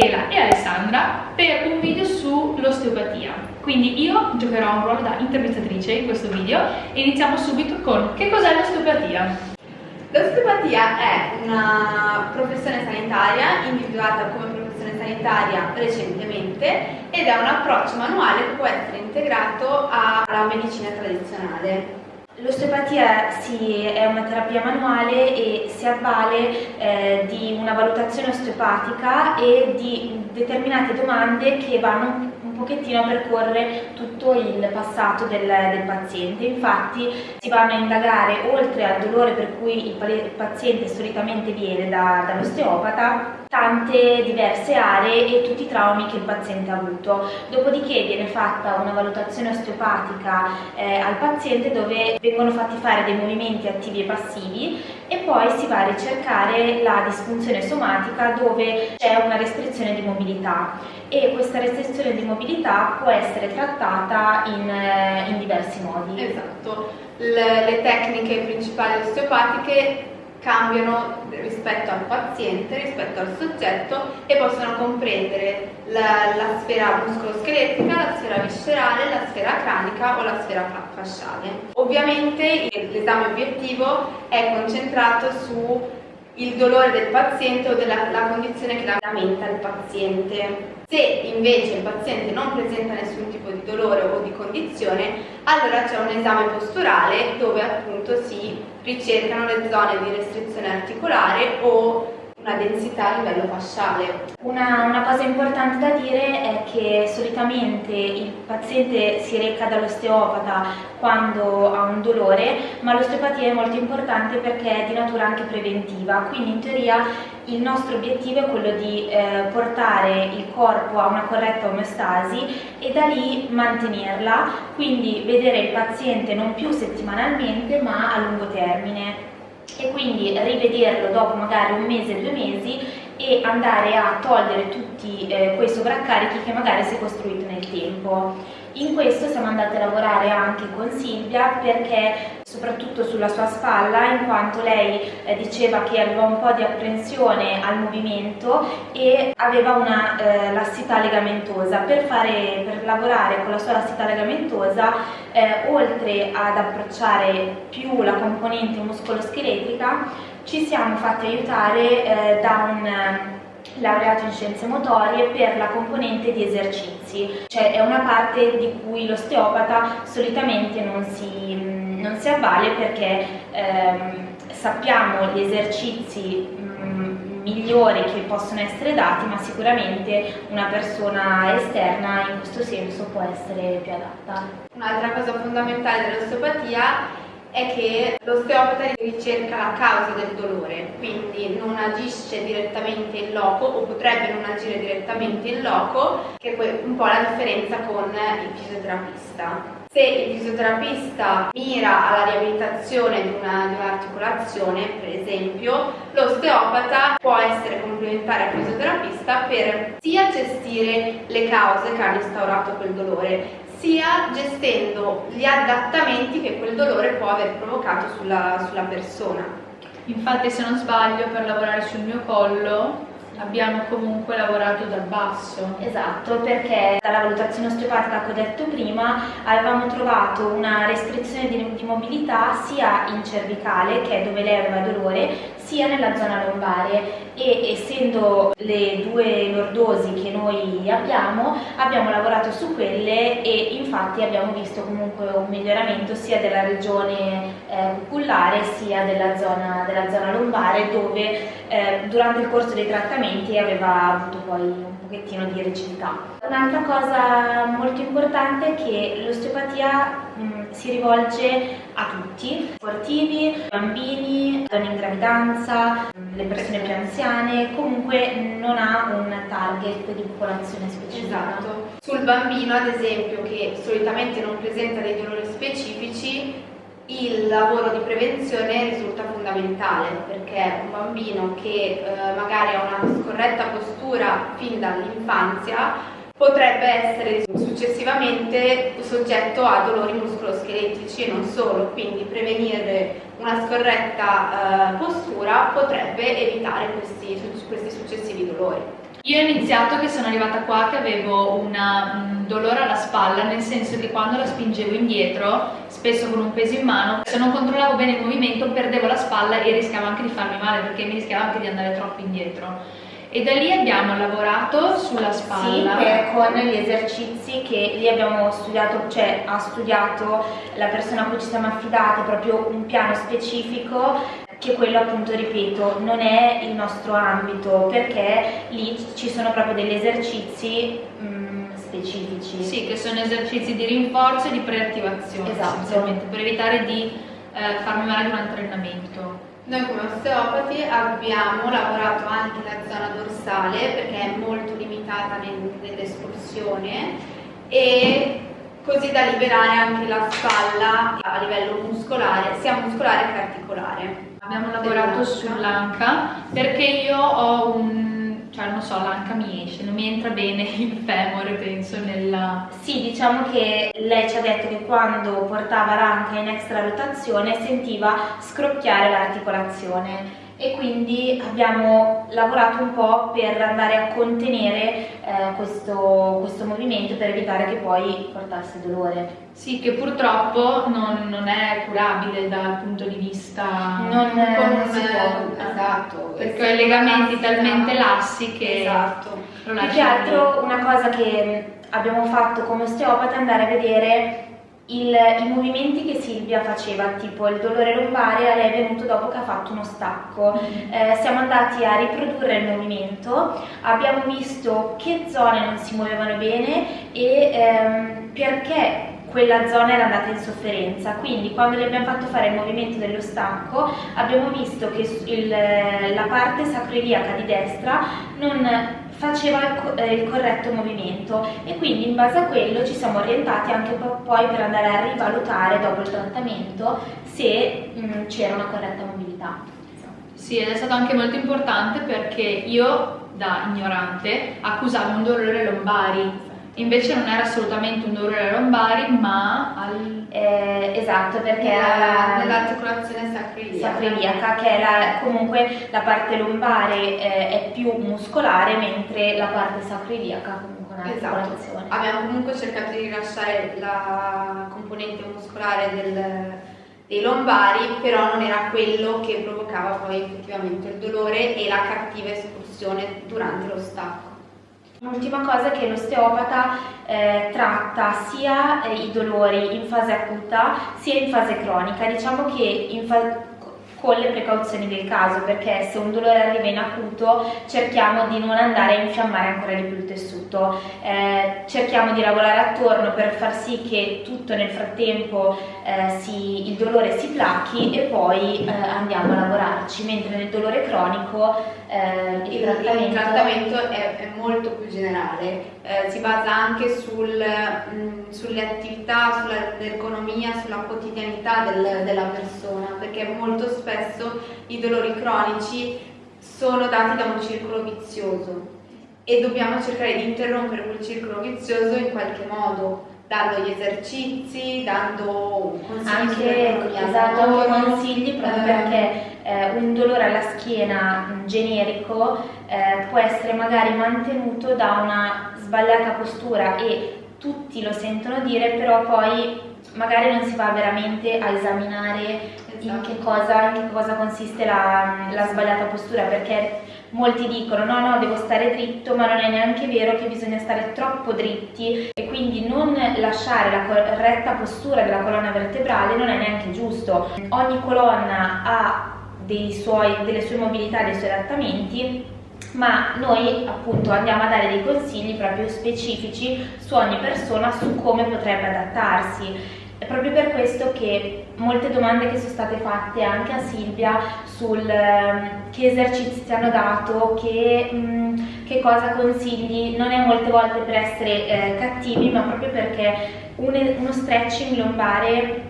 Sara per un video sull'osteopatia. Quindi io giocherò un ruolo da intervistatrice in questo video e iniziamo subito con che cos'è l'osteopatia? L'osteopatia è una professione sanitaria individuata come professione sanitaria recentemente ed è un approccio manuale che può essere integrato alla medicina tradizionale. L'osteopatia sì, è una terapia manuale e si avvale eh, di una valutazione osteopatica e di determinate domande che vanno pochettino a percorrere tutto il passato del, del, paziente. Infatti si vanno a indagare oltre al dolore per cui il paziente solitamente viene da, dall'osteopata tante diverse aree e tutti i traumi che il paziente ha avuto. Dopodiché viene fatta una valutazione osteopatica eh, al paziente dove vengono fatti fare dei movimenti attivi e passivi e poi si va a ricercare la disfunzione somatica dove c'è una restrizione di mobilità e questa restrizione di mobilità può essere trattata in, eh, in diversi modi. Esatto, le, le tecniche principali osteopatiche cambiano rispetto al paziente, rispetto al soggetto e possono comprendere la, la sfera muscoloscheletrica, la sfera viscerale, la sfera cranica o la sfera fasciale. Ovviamente l'esame obiettivo è concentrato su il dolore del paziente o della la condizione che lamenta il paziente. Se invece il paziente non presenta nessun tipo di dolore o di condizione, allora c'è un esame posturale dove appunto si ricercano le zone di restrizione articolare o una densità a livello fasciale. Una, una, cosa importante da dire è che solitamente il paziente si reca dall'osteopata quando ha un dolore, ma l'osteopatia è molto importante perché è di natura anche preventiva, quindi in teoria il nostro obiettivo è quello di eh, portare il corpo a una corretta omeostasi e da lì mantenerla, quindi vedere il paziente non più settimanalmente ma a lungo termine e quindi rivederlo dopo magari un mese, due mesi e andare a togliere tutti eh, quei sovraccarichi che magari si è costruito nel tempo. In questo siamo andati a lavorare anche con Silvia perché soprattutto sulla sua spalla in quanto lei eh, diceva che aveva un po' di apprensione al movimento e aveva una eh, lassità legamentosa. Per, fare, per lavorare con la sua lassità legamentosa eh, oltre ad approcciare più la componente muscoloscheletrica ci siamo fatti aiutare eh, da un laureato in scienze motorie per la componente di esercizi, cioè è una parte di cui l'osteopata solitamente non si, non si, avvale perché ehm, sappiamo gli esercizi mh, migliori che possono essere dati, ma sicuramente una persona esterna in questo senso può essere più adatta. Un'altra cosa fondamentale dell'osteopatia è che l'osteopata ricerca la causa del dolore, quindi non agisce direttamente in loco o potrebbe non agire direttamente in loco, che è un po' la differenza con il fisioterapista. Se il fisioterapista mira alla riabilitazione di, un'articolazione, un per esempio, l'osteopata può essere complementare al fisioterapista per sia gestire le cause che hanno instaurato quel dolore, sia gestendo gli adattamenti che quel dolore può aver provocato sulla, sulla persona. Infatti se non sbaglio per lavorare sul mio collo abbiamo comunque lavorato dal basso. Esatto, perché dalla valutazione osteopatica che ho detto prima avevamo trovato una restrizione di, di mobilità sia in cervicale, che è dove lei aveva dolore, sia nella zona lombare e essendo le due lordosi che noi abbiamo, abbiamo lavorato su quelle e infatti abbiamo visto comunque un miglioramento sia della regione eh, sia della zona, della zona lombare dove eh, durante il corso dei trattamenti aveva avuto poi un pochettino di rigidità. Un'altra cosa molto importante è che l'osteopatia si rivolge a tutti, sportivi, bambini, donne in gravidanza, le persone più anziane, comunque non ha un target di popolazione specifica. Esatto. Sul bambino ad esempio che solitamente non presenta dei dolori specifici il lavoro di prevenzione risulta fondamentale perché un bambino che eh, magari ha una scorretta postura fin dall'infanzia potrebbe essere successivamente soggetto a dolori muscoloscheletrici e non solo, quindi prevenire una scorretta eh, postura potrebbe evitare questi, questi successivi dolori. Io ho iniziato che sono arrivata qua che avevo una, un dolore alla spalla, nel senso che quando la spingevo indietro, spesso con un peso in mano, se non controllavo bene il movimento perdevo la spalla e rischiavo anche di farmi male perché mi rischiavo anche di andare troppo indietro e da lì abbiamo lavorato sulla spalla. Sì, con gli esercizi che lì abbiamo studiato, cioè ha studiato la persona a cui ci siamo affidati proprio un piano specifico che quello appunto ripeto non è il nostro ambito perché lì ci sono proprio degli esercizi mh, mm, specifici. Sì, che sono esercizi di rinforzo e di preattivazione esatto. per evitare di eh, farmi male durante l'allenamento. Noi come osteopati abbiamo lavorato anche la zona dorsale perché è molto limitata nell'escursione e così da liberare anche la spalla a livello muscolare, sia muscolare che articolare. Abbiamo lavorato sull'anca perché io ho un cioè non so, l'anca mi esce, non mi entra bene il femore, penso, nella... Sì, diciamo che lei ci ha detto che quando portava l'anca in extra rotazione sentiva scrocchiare l'articolazione e quindi abbiamo lavorato un po' per andare a contenere eh, questo, questo, movimento per evitare che poi portasse dolore. Sì, che purtroppo non, non è curabile dal punto di vista non, non si può, esatto, perché ho i legamenti talmente lassi che esatto. Più che altro una cosa che abbiamo fatto come osteopata è andare a vedere il, i movimenti che Silvia faceva, tipo il dolore lombare, a lei è venuto dopo che ha fatto uno stacco. Mm-hmm. Eh, siamo andati a riprodurre il movimento, abbiamo visto che zone non si muovevano bene e ehm, perché quella zona era andata in sofferenza, quindi quando le abbiamo fatto fare il movimento dello stacco abbiamo visto che il, la parte sacroiliaca di destra non faceva il, eh, il, corretto movimento e quindi in base a quello ci siamo orientati anche poi per andare a rivalutare dopo il trattamento se mm, c'era una corretta mobilità. Sì, ed è stato anche molto importante perché io da ignorante accusavo un dolore lombari Invece non era assolutamente un dolore alle lombari, ma al... eh, esatto, perché era nell'articolazione sacroiliaca. sacroiliaca, che la, comunque la parte lombare eh, è più muscolare, mentre la parte sacroiliaca comunque è un'articolazione. Esatto. Abbiamo comunque cercato di rilasciare la componente muscolare del, dei lombari, però non era quello che provocava poi effettivamente il dolore e la cattiva escursione durante lo stacco. L'ultima cosa è che l'osteopata eh, tratta sia eh, i dolori in fase acuta sia in fase cronica. Diciamo che con le precauzioni del caso perché se un dolore arriva in acuto cerchiamo di non andare a infiammare ancora di più il tessuto eh, cerchiamo di lavorare attorno per far sì che tutto nel frattempo eh, si, il dolore si plachi e poi eh, andiamo a lavorarci mentre nel dolore cronico eh, il, trattamento, il trattamento è, è, molto più generale eh, si basa anche sul, mh, mm, sulle attività, sull'ergonomia, sulla quotidianità del, della persona perché molto spesso i dolori cronici sono dati da un circolo vizioso e dobbiamo cercare di interrompere quel circolo vizioso in qualche modo, dando gli esercizi, dando consigli. Anche, esatto, consigli proprio eh, perché eh, un dolore alla schiena generico eh, può essere magari mantenuto da una sbagliata postura e tutti lo sentono dire, però poi magari non si va veramente a esaminare in che cosa, in che cosa consiste la, la, sbagliata postura, perché molti dicono no no devo stare dritto, ma non è neanche vero che bisogna stare troppo dritti e quindi non lasciare la corretta postura della colonna vertebrale non è neanche giusto. Ogni colonna ha suoi, delle sue mobilità, dei suoi adattamenti ma noi appunto andiamo a dare dei consigli proprio specifici su ogni persona su come potrebbe adattarsi. È proprio per questo che molte domande che sono state fatte anche a Silvia sul eh, che esercizi ti hanno dato, che, mh, mm, che, cosa consigli, non è molte volte per essere eh, cattivi, ma proprio perché un, uno stretching lombare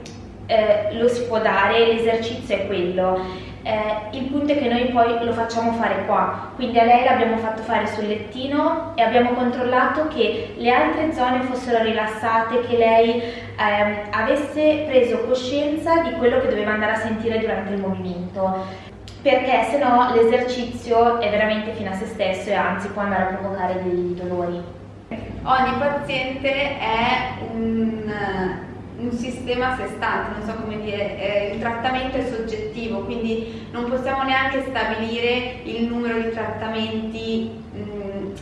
eh, lo si può dare, l'esercizio è quello eh, il punto è che noi poi lo facciamo fare qua, quindi a lei l'abbiamo fatto fare sul lettino e abbiamo controllato che le altre zone fossero rilassate, che lei eh, avesse preso coscienza di quello che doveva andare a sentire durante il movimento perché se no l'esercizio è veramente fine a se stesso e anzi può andare a provocare dei dolori. Ogni paziente è un, un sistema a sé stante, non so come dire, eh, il trattamento è soggettivo, quindi non possiamo neanche stabilire il numero di trattamenti mh, mm,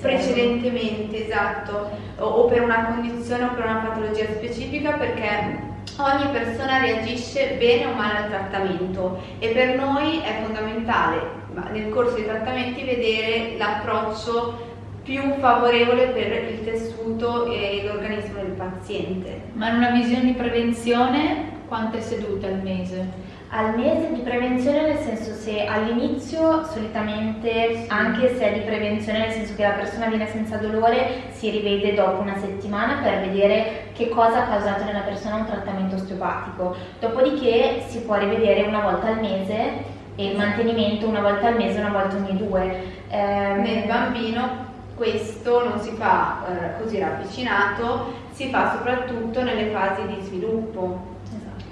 precedentemente, esatto, o, o per una condizione o per una patologia specifica perché ogni persona reagisce bene o male al trattamento e per noi è fondamentale nel corso dei trattamenti vedere l'approccio più favorevole per il tessuto e l'organismo del paziente. Ma in una visione di prevenzione quante sedute al mese? al mese di prevenzione nel senso se all'inizio solitamente anche se è di prevenzione nel senso che la persona viene senza dolore si rivede dopo una settimana per vedere che cosa ha causato nella persona un trattamento osteopatico dopodiché si può rivedere una volta al mese e il mantenimento una volta al mese una volta ogni due ehm, nel bambino questo non si fa eh, così ravvicinato si fa soprattutto nelle fasi di sviluppo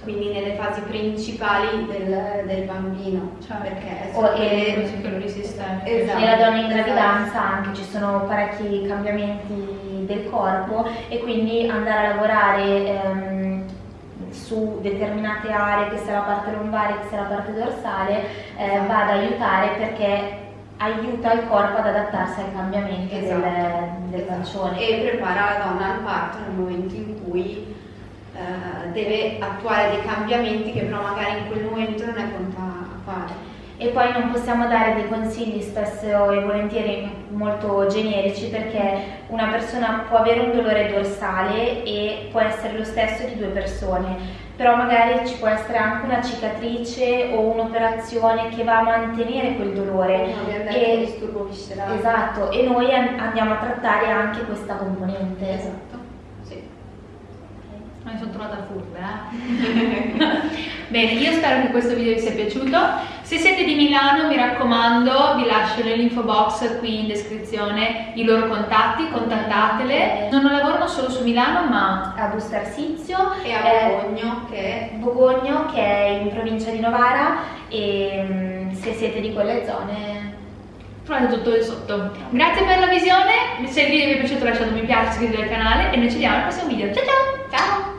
quindi nelle fasi principali del, del bambino, cioè perché o oh, e, esatto. nella donna in gravidanza esatto. anche ci sono parecchi cambiamenti del corpo e quindi andare a lavorare ehm, su determinate aree, che sia la parte lombare, che sia la parte dorsale, eh, esatto. va ad aiutare perché aiuta il corpo ad adattarsi ai cambiamenti esatto. del, del esatto. pancione. E prepara la donna al parto nel momento in cui eh, deve attuare dei cambiamenti che però magari in quel momento non è pronta a fare. E poi non possiamo dare dei consigli spesso e volentieri molto generici perché una persona può avere un dolore dorsale e può essere lo stesso di due persone, però magari ci può essere anche una cicatrice o un'operazione che va a mantenere quel dolore. No, e, disturbo viscerale. Esatto, e noi andiamo a trattare anche questa componente. Esatto mi sono trovata furba eh? bene io spero che questo video vi sia piaciuto se siete di Milano mi raccomando vi lascio nell'info box qui in descrizione i loro contatti contattatele. Non lavorano solo su Milano ma a Bustarsizio e a Bogogno che è Bogogno che è in provincia di Novara. E mm, se siete di quelle zone trovate tutto lì sotto. Grazie per la visione. Se il video vi è piaciuto lasciate un mi piace iscrivetevi al canale e noi ci vediamo al prossimo video. Ciao ciao! Ciao